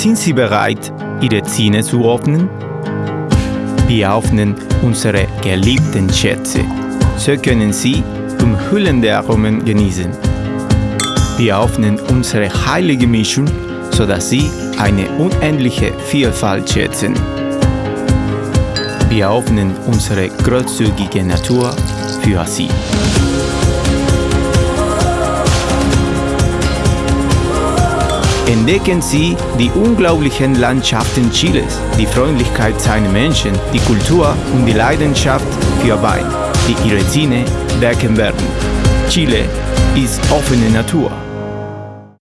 Sind Sie bereit, Ihre Zähne zu öffnen? Wir öffnen unsere geliebten Schätze. So können Sie umhüllende Aromen genießen. Wir öffnen unsere heilige Mischung, sodass Sie eine unendliche Vielfalt schätzen. Wir öffnen unsere großzügige Natur für Sie. Entdecken Sie die unglaublichen Landschaften Chiles, die Freundlichkeit seiner Menschen, die Kultur und die Leidenschaft für Wein, die Ihre Zähne wecken werden. Chile ist offene Natur.